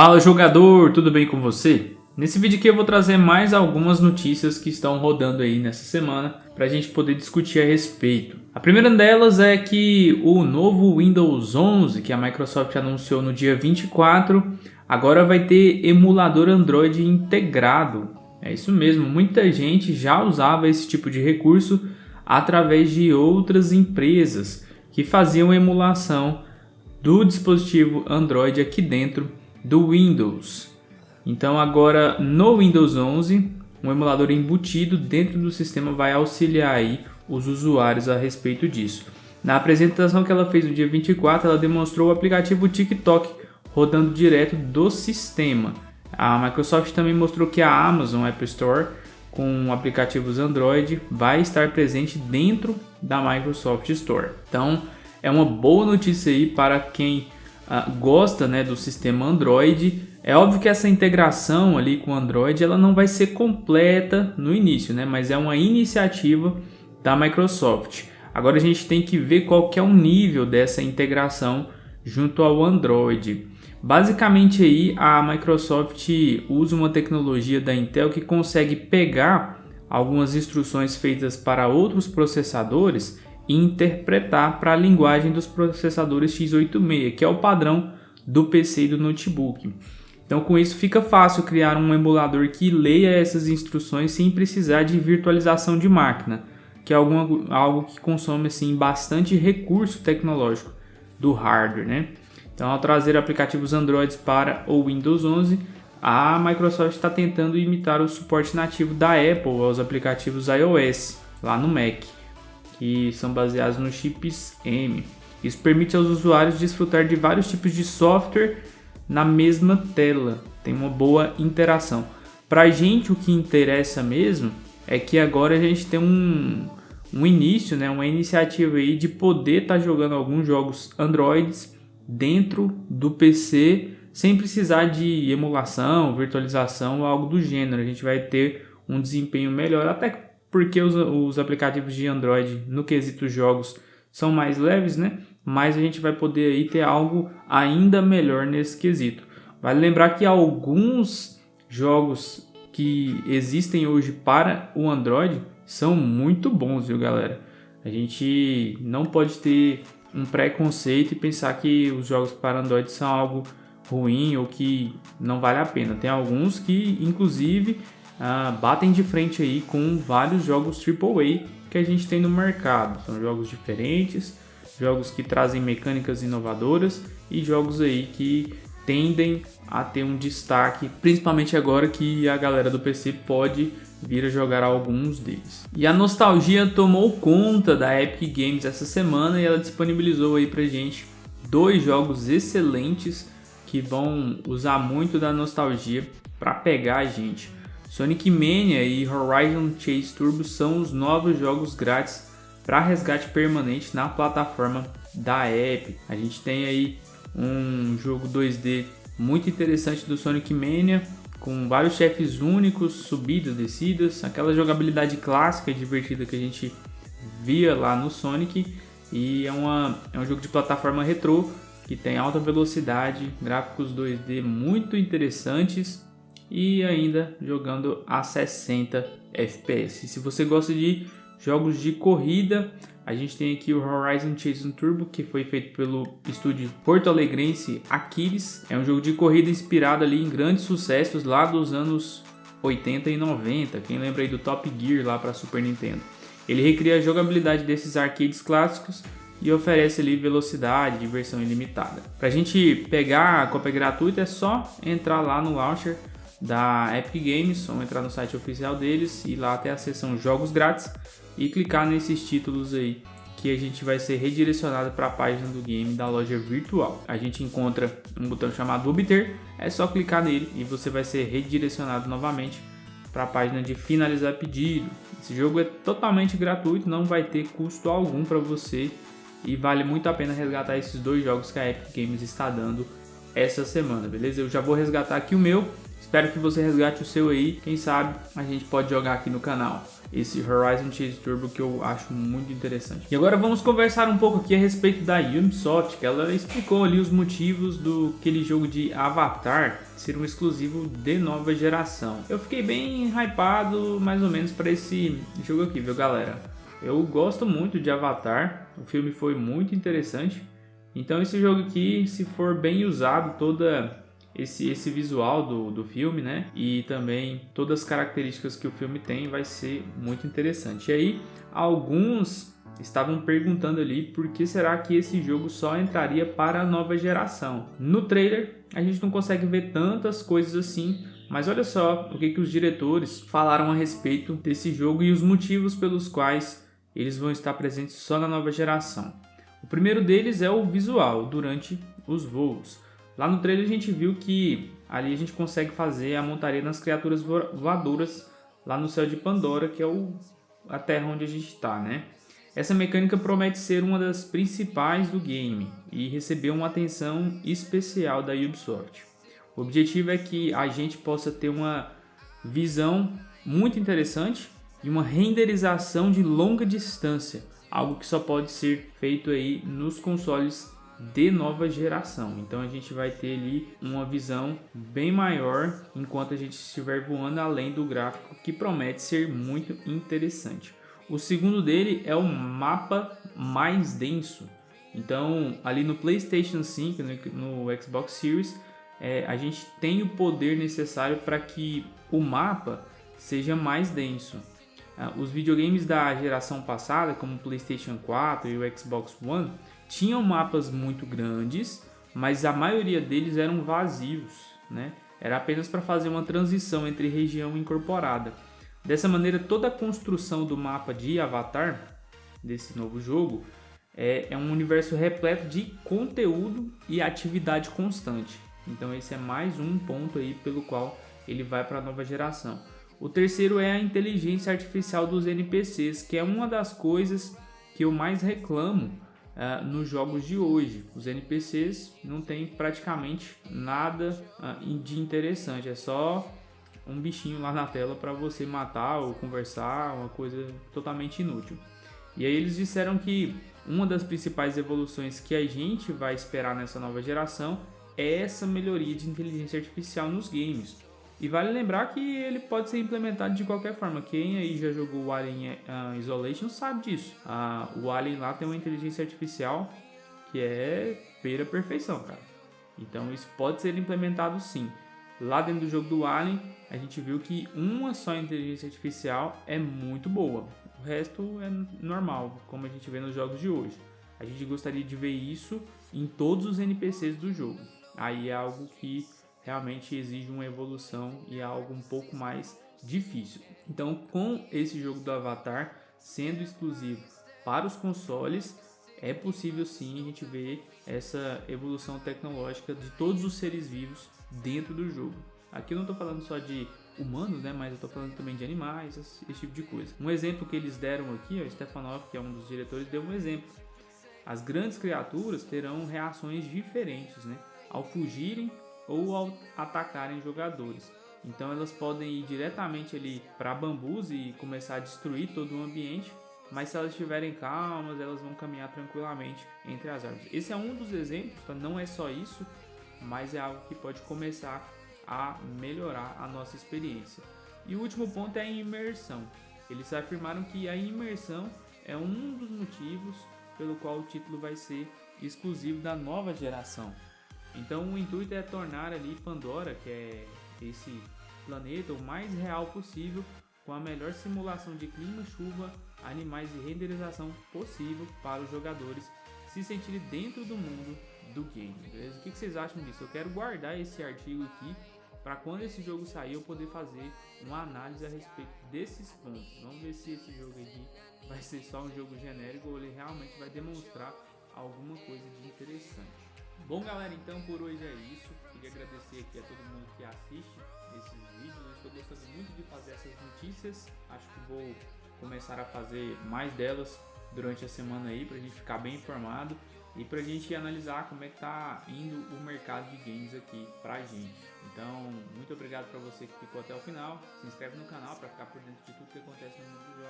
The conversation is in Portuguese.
Fala jogador, tudo bem com você? Nesse vídeo aqui eu vou trazer mais algumas notícias que estão rodando aí nessa semana para a gente poder discutir a respeito. A primeira delas é que o novo Windows 11 que a Microsoft anunciou no dia 24 agora vai ter emulador Android integrado. É isso mesmo, muita gente já usava esse tipo de recurso através de outras empresas que faziam emulação do dispositivo Android aqui dentro do Windows. Então agora no Windows 11, um emulador embutido dentro do sistema vai auxiliar aí os usuários a respeito disso. Na apresentação que ela fez no dia 24, ela demonstrou o aplicativo TikTok rodando direto do sistema. A Microsoft também mostrou que a Amazon App Store com aplicativos Android vai estar presente dentro da Microsoft Store. Então é uma boa notícia aí para quem gosta né, do sistema Android. É óbvio que essa integração ali com o Android ela não vai ser completa no início, né, mas é uma iniciativa da Microsoft. Agora a gente tem que ver qual que é o nível dessa integração junto ao Android. Basicamente aí a Microsoft usa uma tecnologia da Intel que consegue pegar algumas instruções feitas para outros processadores e interpretar para a linguagem dos processadores x86, que é o padrão do PC e do notebook. Então com isso fica fácil criar um emulador que leia essas instruções sem precisar de virtualização de máquina, que é alguma, algo que consome assim, bastante recurso tecnológico do hardware. Né? Então ao trazer aplicativos Android para o Windows 11, a Microsoft está tentando imitar o suporte nativo da Apple aos aplicativos iOS lá no Mac que são baseados nos chips M. Isso permite aos usuários desfrutar de vários tipos de software na mesma tela, tem uma boa interação. Para a gente o que interessa mesmo é que agora a gente tem um, um início, né, uma iniciativa aí de poder estar tá jogando alguns jogos Androids dentro do PC sem precisar de emulação, virtualização ou algo do gênero. A gente vai ter um desempenho melhor, até porque os, os aplicativos de Android no quesito jogos são mais leves, né? Mas a gente vai poder aí ter algo ainda melhor nesse quesito. Vale lembrar que alguns jogos que existem hoje para o Android são muito bons, viu galera? A gente não pode ter um preconceito e pensar que os jogos para Android são algo ruim ou que não vale a pena. Tem alguns que, inclusive, uh, batem de frente aí com vários jogos AAA que a gente tem no mercado. São jogos diferentes, jogos que trazem mecânicas inovadoras e jogos aí que tendem a ter um destaque, principalmente agora que a galera do PC pode vir a jogar alguns deles. E a nostalgia tomou conta da Epic Games essa semana e ela disponibilizou aí pra gente dois jogos excelentes que vão usar muito da nostalgia para pegar a gente. Sonic Mania e Horizon Chase Turbo são os novos jogos grátis para resgate permanente na plataforma da Epic. A gente tem aí um jogo 2D muito interessante do Sonic Mania, com vários chefes únicos, subidas, descidas, aquela jogabilidade clássica e divertida que a gente via lá no Sonic. E é, uma, é um jogo de plataforma retrô que tem alta velocidade, gráficos 2D muito interessantes e ainda jogando a 60 FPS. Se você gosta de jogos de corrida, a gente tem aqui o Horizon Chase Turbo, que foi feito pelo estúdio Porto Alegrense Aquiles. É um jogo de corrida inspirado ali em grandes sucessos lá dos anos 80 e 90. Quem lembra aí do Top Gear lá para Super Nintendo? Ele recria a jogabilidade desses arcades clássicos e oferece ali velocidade, diversão ilimitada. Para a gente pegar a cópia gratuita é só entrar lá no launcher da Epic Games, vamos entrar no site oficial deles e lá tem a seção jogos grátis e clicar nesses títulos aí que a gente vai ser redirecionado para a página do game da loja virtual. A gente encontra um botão chamado obter, é só clicar nele e você vai ser redirecionado novamente para a página de finalizar pedido. Esse jogo é totalmente gratuito, não vai ter custo algum para você e vale muito a pena resgatar esses dois jogos que a Epic Games está dando essa semana, beleza? Eu já vou resgatar aqui o meu, espero que você resgate o seu aí, quem sabe a gente pode jogar aqui no canal esse Horizon Chase Turbo que eu acho muito interessante. E agora vamos conversar um pouco aqui a respeito da Ubisoft, que ela explicou ali os motivos do aquele jogo de Avatar ser um exclusivo de nova geração. Eu fiquei bem hypado mais ou menos para esse jogo aqui, viu galera? Eu gosto muito de Avatar, o filme foi muito interessante. Então esse jogo aqui, se for bem usado, toda esse, esse visual do, do filme, né? E também todas as características que o filme tem vai ser muito interessante. E aí, alguns estavam perguntando ali por que será que esse jogo só entraria para a nova geração. No trailer, a gente não consegue ver tantas coisas assim, mas olha só o que, que os diretores falaram a respeito desse jogo e os motivos pelos quais eles vão estar presentes só na nova geração. O primeiro deles é o visual durante os voos. Lá no trailer a gente viu que ali a gente consegue fazer a montaria nas criaturas voadoras lá no céu de Pandora, que é o, a terra onde a gente está, né? Essa mecânica promete ser uma das principais do game e receber uma atenção especial da Ubisoft. O objetivo é que a gente possa ter uma visão muito interessante e uma renderização de longa distância, algo que só pode ser feito aí nos consoles de nova geração. Então a gente vai ter ali uma visão bem maior enquanto a gente estiver voando além do gráfico que promete ser muito interessante. O segundo dele é o mapa mais denso. Então ali no PlayStation 5, no, no Xbox Series, é, a gente tem o poder necessário para que o mapa seja mais denso. Ah, os videogames da geração passada, como o PlayStation 4 e o Xbox One, tinham mapas muito grandes, mas a maioria deles eram vazios, né? Era apenas para fazer uma transição entre região incorporada. Dessa maneira, toda a construção do mapa de Avatar, desse novo jogo, é, é um universo repleto de conteúdo e atividade constante. Então esse é mais um ponto aí pelo qual ele vai para a nova geração. O terceiro é a inteligência artificial dos NPCs, que é uma das coisas que eu mais reclamo uh, nos jogos de hoje. Os NPCs não tem praticamente nada uh, de interessante, é só um bichinho lá na tela para você matar ou conversar, uma coisa totalmente inútil. E aí eles disseram que uma das principais evoluções que a gente vai esperar nessa nova geração é essa melhoria de inteligência artificial nos games. E vale lembrar que ele pode ser implementado de qualquer forma. Quem aí já jogou o Alien uh, Isolation sabe disso. Uh, o Alien lá tem uma inteligência artificial que é beira perfeição, cara. Então isso pode ser implementado sim. Lá dentro do jogo do Alien, a gente viu que uma só inteligência artificial é muito boa. O resto é normal, como a gente vê nos jogos de hoje. A gente gostaria de ver isso em todos os NPCs do jogo. Aí é algo que realmente exige uma evolução e é algo um pouco mais difícil. Então, com esse jogo do Avatar sendo exclusivo para os consoles, é possível sim a gente ver essa evolução tecnológica de todos os seres vivos dentro do jogo. Aqui eu não estou falando só de humanos, né, mas eu estou falando também de animais, esse, esse, tipo de coisa. Um exemplo que eles deram aqui, o Stefanov, que é um dos diretores, deu um exemplo. As grandes criaturas terão reações diferentes, né, ao fugirem ou atacarem jogadores. Então elas podem ir diretamente ali para bambus e começar a destruir todo o ambiente, mas se elas estiverem calmas, elas vão caminhar tranquilamente entre as árvores. Esse é um dos exemplos, tá? não é só isso, mas é algo que pode começar a melhorar a nossa experiência. E o último ponto é a imersão. Eles afirmaram que a imersão é um dos motivos pelo qual o título vai ser exclusivo da nova geração. Então o intuito é tornar ali Pandora, que é esse planeta, o mais real possível, com a melhor simulação de clima, chuva, animais e renderização possível para os jogadores se sentirem dentro do mundo do game, beleza? O que vocês acham disso? Eu quero guardar esse artigo aqui para quando esse jogo sair eu poder fazer uma análise a respeito desses pontos. Vamos ver se esse jogo aqui vai ser só um jogo genérico ou ele realmente vai demonstrar alguma coisa de interessante. Bom galera, então por hoje é isso. Queria agradecer aqui a todo mundo que assiste esses vídeos. Eu estou gostando muito de fazer essas notícias. Acho que vou começar a fazer mais delas durante a semana aí para a gente ficar bem informado. e pra gente analisar como é que tá indo o mercado de games aqui pra gente. Então, muito obrigado para você que ficou até o final. Se inscreve no canal para ficar por dentro de tudo que acontece no mundo dos jogos